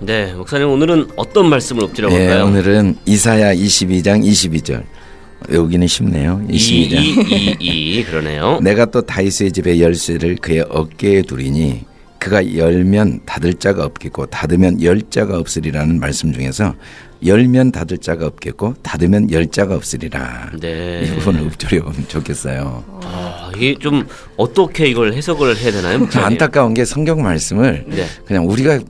네, 목사님 오늘은 어떤 말씀을 엎드려 예, 볼까요? 오늘은 이사야 22장 22절. 외우기는 쉽네요. 22장. 이이이 그러네요. 내가 또 다윗의 집의 열쇠를 그의 어깨에 두리니 그가 열면 닫을 자가 없겠고 닫으면 열 자가 없으리라는 말씀 중에서 열면 닫을 자가 없겠고 닫으면 열 자가 없으리라. 네. 이 부분을 읊조려 보면 좋겠어요. 아, 이게 좀 어떻게 이걸 해석을 해야 되나요? 목사님? 안타까운 게 성경 말씀을 네. 그냥 우리가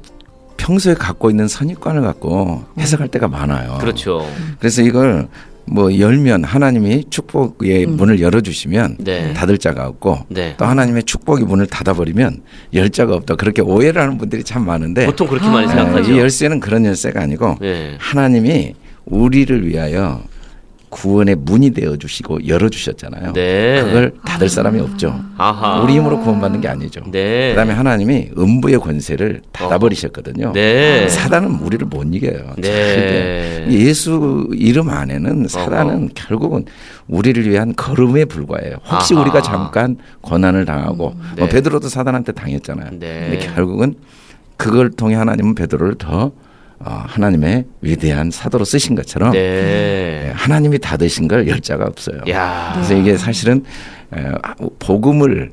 평소에 갖고 있는 선입관을 갖고 해석할 때가 많아요. 그렇죠. 그래서 이걸 뭐 열면 하나님이 축복의 문을 열어주시면 네. 닫을 자가 없고 네. 또 하나님의 축복의 문을 닫아버리면 열 자가 없다 그렇게 오해를 하는 분들이 참 많은데 보통 그렇게 많이 예, 생각하죠. 이 열쇠는 그런 열쇠가 아니고 네. 하나님이 우리를 위하여 구원의 문이 되어 주시고 열어 주셨잖아요. 네. 그걸 닫을 사람이 없죠. 아하. 우리 힘으로 구원받는 게 아니죠. 네. 그다음에 하나님이 음부의 권세를 닫아 버리셨거든요. 네. 사단은 우리를 못 이겨요. 네. 예수 이름 안에는 사단은 어허. 결국은 우리를 위한 걸음에 불과해요. 혹시 아하. 우리가 잠깐 고난을 당하고 네. 뭐 베드로도 사단한테 당했잖아요. 네. 근데 결국은 그걸 통해 하나님은 베드로를 더 어, 하나님의 위대한 사도로 쓰신 것처럼 네. 예, 하나님이 닫으신 걸 열자가 없어요. 야. 그래서 이게 사실은 에, 복음을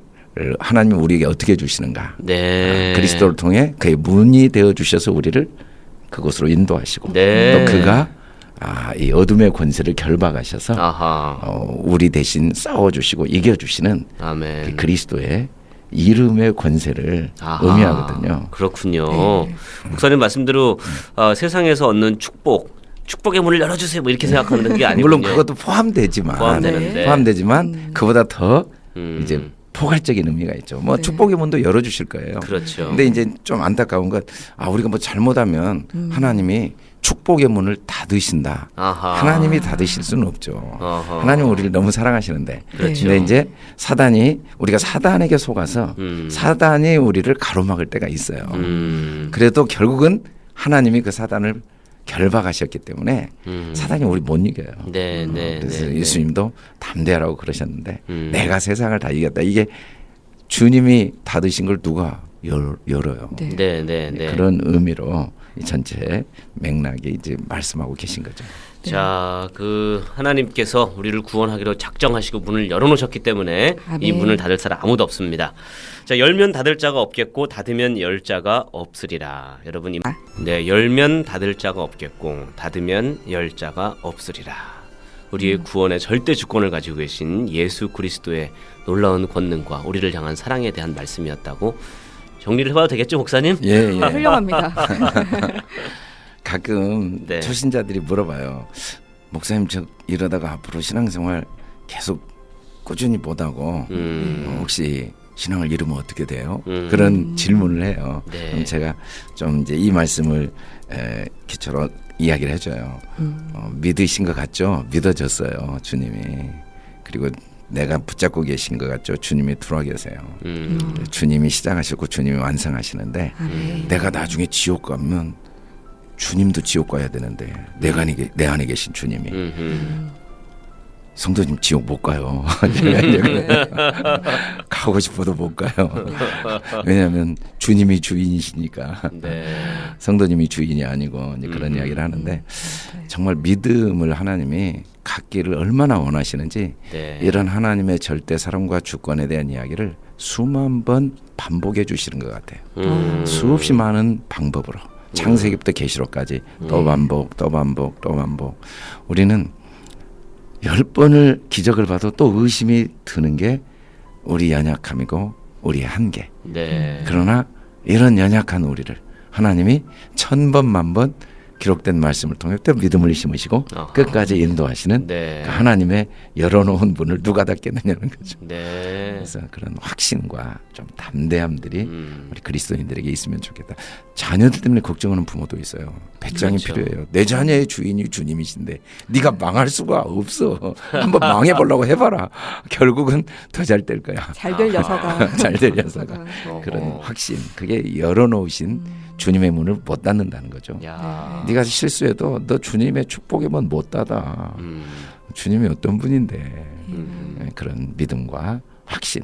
하나님이 우리에게 어떻게 주시는가? 네. 아, 그리스도를 통해 그의 문이 되어 주셔서 우리를 그곳으로 인도하시고 네. 또 그가 아, 이 어둠의 권세를 결박하셔서. 어, 우리 대신 싸워주시고 이겨주시는 아멘. 그 그리스도의 이름의 권세를 아하, 의미하거든요. 그렇군요. 목사님 말씀대로 어, 세상에서 얻는 축복, 축복의 문을 열어주세요. 뭐 이렇게 생각하는 게 아니군요. 물론 그것도 포함되지만 포함되는데. 포함되지만 그보다 더 음. 이제 포괄적인 의미가 있죠. 뭐 네. 축복의 문도 열어주실 거예요. 그렇죠. 근데 이제 좀 안타까운 건 아 우리가 뭐 잘못하면 하나님이 축복의 문을 닫으신다. 아하. 하나님이 닫으실 수는 없죠. 어허. 하나님 우리를 너무 사랑하시는데. 그렇죠. 근데 이제 사단이 우리가 사단에게 속아서 음. 사단이 우리를 가로막을 때가 있어요. 음. 그래도 결국은 하나님이 그 사단을 결박하셨기 때문에 음. 사단이 우리 못 이겨요. 네, 네, 그래서 네, 네. 예수님도 담대하라고 그러셨는데 음. 내가 세상을 다 이겼다. 이게 주님이 닫으신 걸 누가 열, 열어요. 네. 네, 네, 네. 그런 의미로 이 전체 맥락에 이제 말씀하고 계신 거죠. 자, 그 하나님께서 우리를 구원하기로 작정하시고 문을 열어놓으셨기 때문에 이 아멘. 문을 닫을 사람 아무도 없습니다. 자, 열면 닫을 자가 없겠고 닫으면 열 자가 없으리라. 여러분, 이- 네, 열면 닫을 자가 없겠고 닫으면 열 자가 없으리라. 우리의 구원의 절대 주권을 가지고 계신 예수 그리스도의 놀라운 권능과 우리를 향한 사랑에 대한 말씀이었다고 정리를 해봐도 되겠죠, 목사님? 예, 예. 아, 훌륭합니다. 가끔 네. 초신자들이 물어봐요. 목사님 저 이러다가 앞으로 신앙생활 계속 꾸준히 못하고 음. 어, 혹시 신앙을 잃으면 어떻게 돼요? 음. 그런 질문을 해요. 네. 그럼 제가 좀 이제 이 말씀을 에, 기초로 이야기를 해줘요. 음. 어, 믿으신 것 같죠? 믿어졌어요, 주님이. 그리고 내가 붙잡고 계신 것 같죠? 주님이 들어와 계세요. 음. 주님이 시작하시고 주님이 완성하시는데 아멘. 내가 나중에 지옥 가면 주님도 지옥 가야 되는데 내가 안에, 계- 내 안에 계신 주님이 음흠. 성도님 지옥 못 가요. 가고 싶어도 못 가요. 왜냐하면 주님이 주인이시니까 네. 성도님이 주인이 아니고 이제 그런 음. 이야기를 하는데 정말 믿음을 하나님이 갖기를 얼마나 원하시는지 네. 이런 하나님의 절대 사랑과 주권에 대한 이야기를 수만 번 반복해 주시는 것 같아요. 음. 수없이 많은 방법으로 창세기부터 계시록까지 또 반복 또 반복 또 반복. 우리는 열 번을 기적을 봐도 또 의심이 드는 게 우리 연약함이고 우리의 한계. 네. 그러나 이런 연약한 우리를 하나님이 천 번 만 번 기록된 말씀을 통해 또 믿음을 심으시고 아하. 끝까지 인도하시는 네. 그 하나님의 열어놓은 문을 누가 닫겠느냐는 거죠. 네. 그래서 그런 확신과 좀 담대함들이 음. 우리 그리스도인들에게 있으면 좋겠다. 자녀들 때문에 걱정하는 부모도 있어요. 배짱이 그렇죠. 필요해요. 내 자녀의 주인이 주님이신데 네가 망할 수가 없어. 한번 망해보려고 해봐라. 결국은 더 잘 될 거야. 잘될 녀석아. 잘될 녀석아. 어허. 그런 확신. 그게 열어놓으신 주님의 문을 못 닫는다는 거죠. 야. 네가 실수해도 너 주님의 축복의 문 못 닫아. 음. 주님이 어떤 분인데 음. 예, 그런 믿음과 확신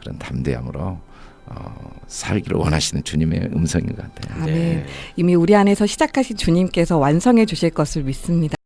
그런 담대함으로 어, 살기를 원하시는 주님의 음성인 것 같아요. 아멘. 네. 이미 우리 안에서 시작하신 주님께서 완성해 주실 것을 믿습니다.